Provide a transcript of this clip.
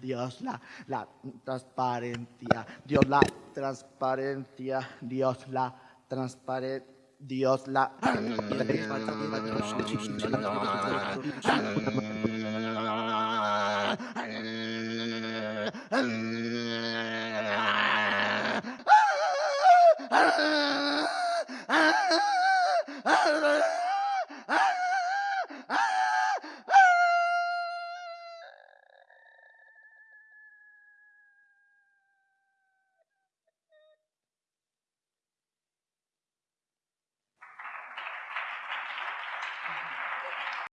Dios la, la transparencia, Dios la transparencia, Dios la transparencia. Dios la... ah!